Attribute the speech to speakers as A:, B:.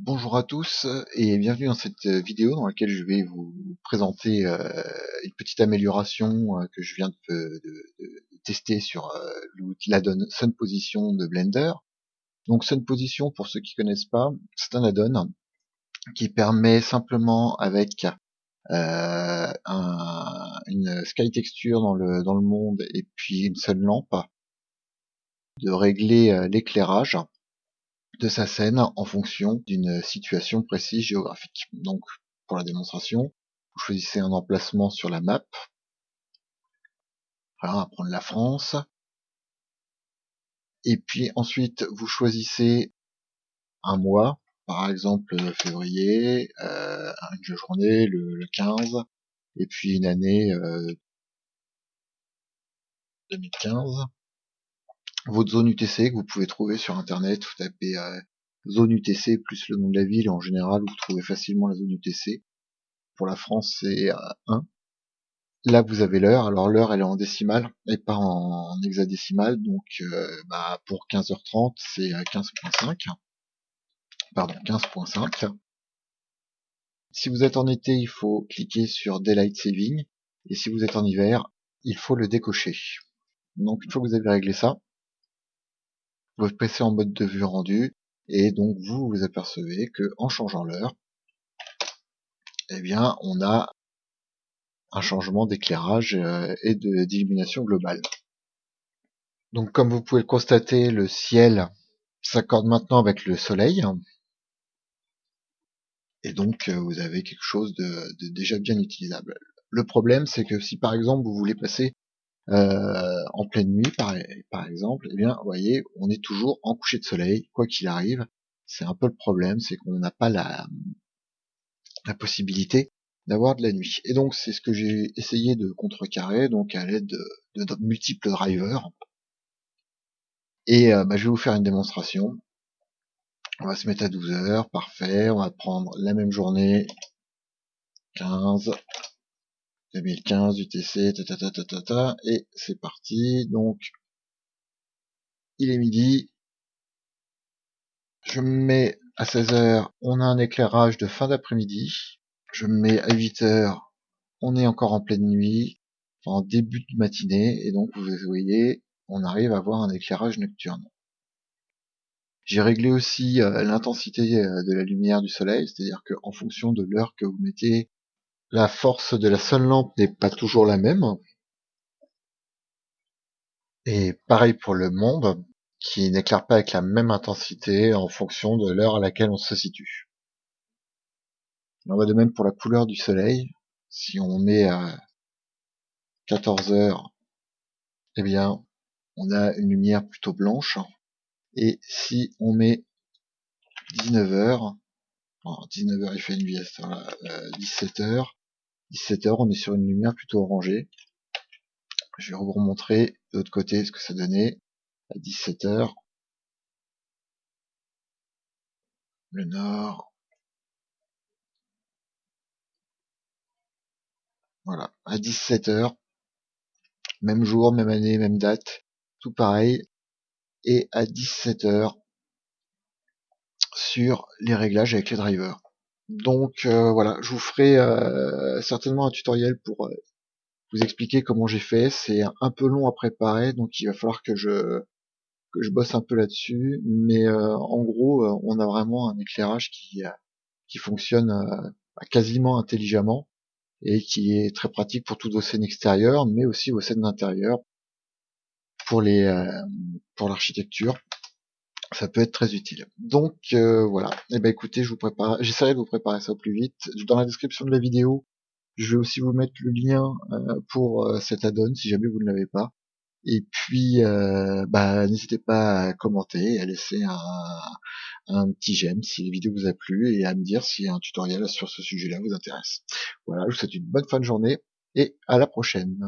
A: Bonjour à tous et bienvenue dans cette vidéo dans laquelle je vais vous présenter euh, une petite amélioration euh, que je viens de, tester sur euh, l'addon Sun Position de Blender. Donc Sun Position, pour ceux qui connaissent pas, c'est un add-on qui permet simplement avec une sky texture dans le monde et puis une seule lampe de régler l'éclairage de sa scène en fonction d'une situation précise géographique. Donc, pour la démonstration, vous choisissez un emplacement sur la map. Voilà, on va prendre la France. Et puis ensuite, vous choisissez un mois, par exemple février, euh, une journée, le, 15, et puis une année euh, 2015 votre zone UTC que vous pouvez trouver sur internet, vous tapez euh, zone UTC plus le nom de la ville, en général vous trouvez facilement la zone UTC. Pour la France c'est 1. Euh, Là vous avez l'heure, alors l'heure elle est en décimale et pas en, hexadécimale, donc euh, bah, pour 15h30 c'est 15.5. Pardon, 15.5. Si vous êtes en été, il faut cliquer sur Daylight Saving, et si vous êtes en hiver, il faut le décocher. Donc une fois que vous avez réglé ça, vous passez en mode de vue rendu et donc vous vous apercevez que en changeant l'heure, eh bien on a un changement d'éclairage euh, et d'illumination globale. Donc comme vous pouvez le constater, le ciel s'accorde maintenant avec le soleil. Et donc euh, vous avez quelque chose de, de déjà bien utilisable. Le problème c'est que si par exemple vous voulez passer euh, en pleine nuit par, exemple, eh bien, vous voyez, on est toujours en coucher de soleil, quoi qu'il arrive. C'est un peu le problème, c'est qu'on n'a pas la, possibilité d'avoir de la nuit. Et donc, c'est ce que j'ai essayé de contrecarrer, donc à l'aide de, de, multiples drivers. Et euh, bah, je vais vous faire une démonstration. On va se mettre à 12 heures, parfait. On va prendre la même journée, 15, 2015 UTC, ta, ta, ta, ta, et c'est parti. Donc, il est midi. Je me mets à 16h, on a un éclairage de fin d'après-midi. Je me mets à 8h, on est encore en pleine nuit, en début de matinée, et donc vous voyez, on arrive à avoir un éclairage nocturne. J'ai réglé aussi euh, l'intensité euh, de la lumière du soleil, c'est-à-dire qu'en fonction de l'heure que vous mettez la force de la seule lampe n'est pas toujours la même. Et pareil pour le monde, qui n'éclaire pas avec la même intensité en fonction de l'heure à laquelle on se situe. On va de même pour la couleur du soleil. Si on met à 14 heures, eh bien, on a une lumière plutôt blanche. Et si on met 19 heures, 19 heures il fait une vie à 17 heures, 17h, on est sur une lumière plutôt orangée. Je vais vous remontrer de l'autre côté ce que ça donnait à 17h. Le nord. Voilà, à 17h. Même jour, même année, même date. Tout pareil. Et à 17h sur les réglages avec les drivers. Donc euh, voilà, je vous ferai euh, certainement un tutoriel pour euh, vous expliquer comment j'ai fait. C'est un peu long à préparer, donc il va falloir que je que je bosse un peu là-dessus. Mais en gros, on a vraiment un éclairage qui qui fonctionne quasiment intelligemment et qui est très pratique pour toutes vos scènes extérieures, mais aussi vos scènes d'intérieur pour les pour l'architecture ça peut être très utile. Donc euh, voilà, et eh ben écoutez, je vous prépare, j'essaierai de vous préparer ça au plus vite. Dans la description de la vidéo, je vais aussi vous mettre le lien euh, pour euh, cet add-on si jamais vous ne l'avez pas. Et puis, bah, n'hésitez pas à commenter, à laisser un, un petit j'aime si la vidéo vous a plu et à me dire si un tutoriel sur ce sujet-là vous intéresse. Voilà, je vous souhaite une bonne fin de journée et à la prochaine.